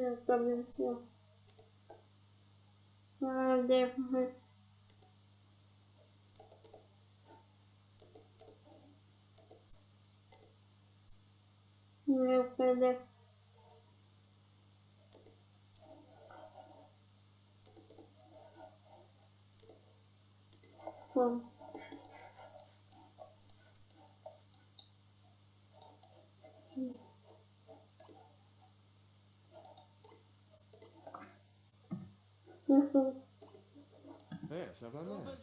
Я тобі все. А, де ми? Не впаде. Фу. Ça va mal.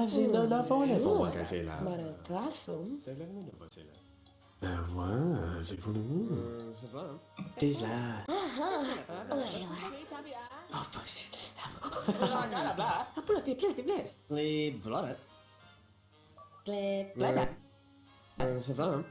La a la voilà, ben, euh, c'est pour. Euh, ça va, hein? Là. Ah ah Oh, j'ai Oh, poche. Ah, euh, Ça va. Hein?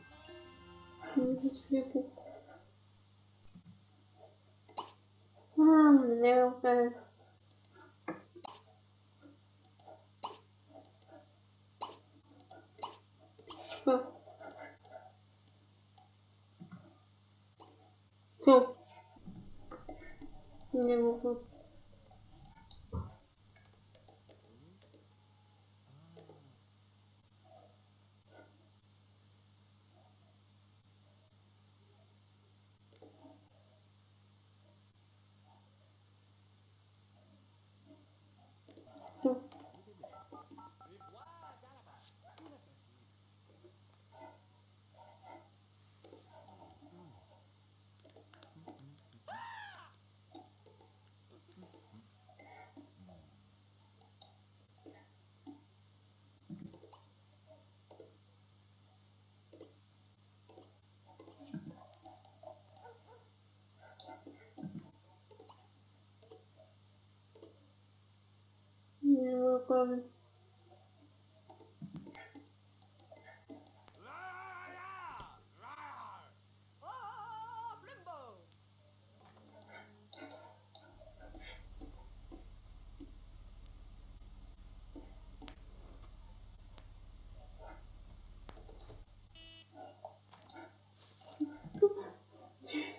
Не могу. Не могу.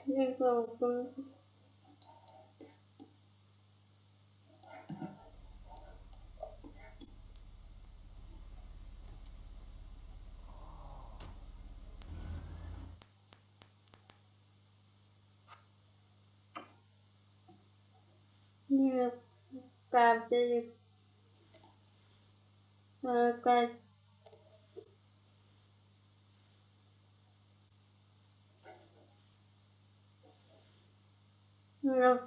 Не могу. Не каждый как Ну.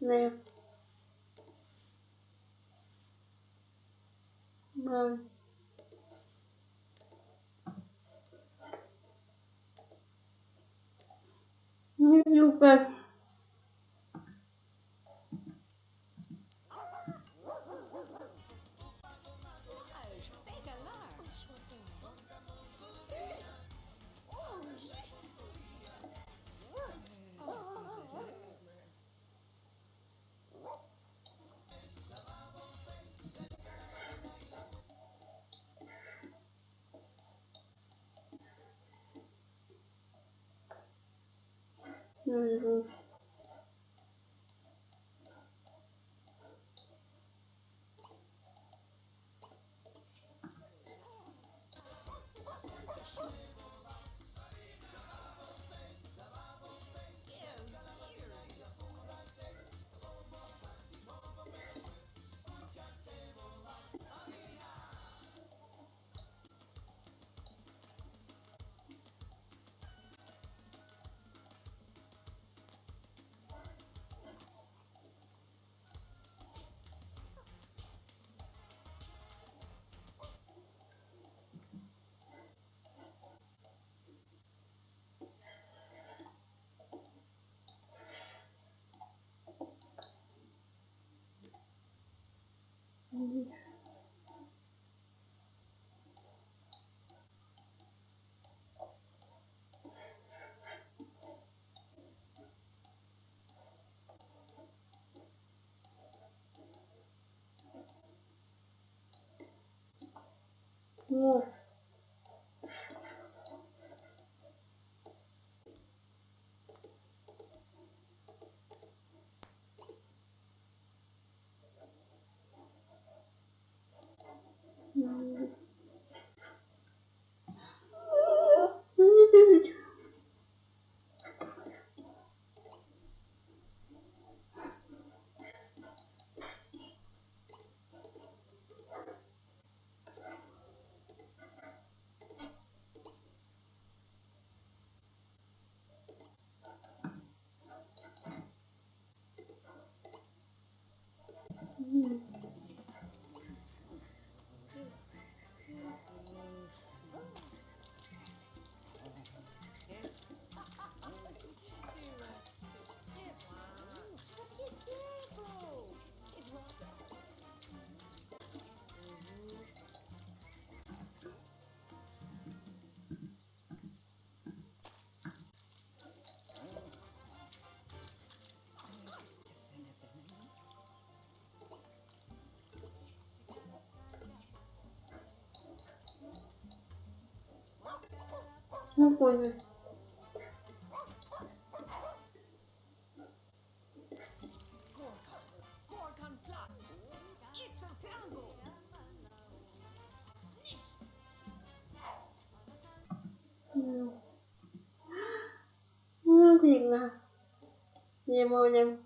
Не. Мам. Не люблю. 嗯、我 Ну, понял. Ну, вот видно. Не будем.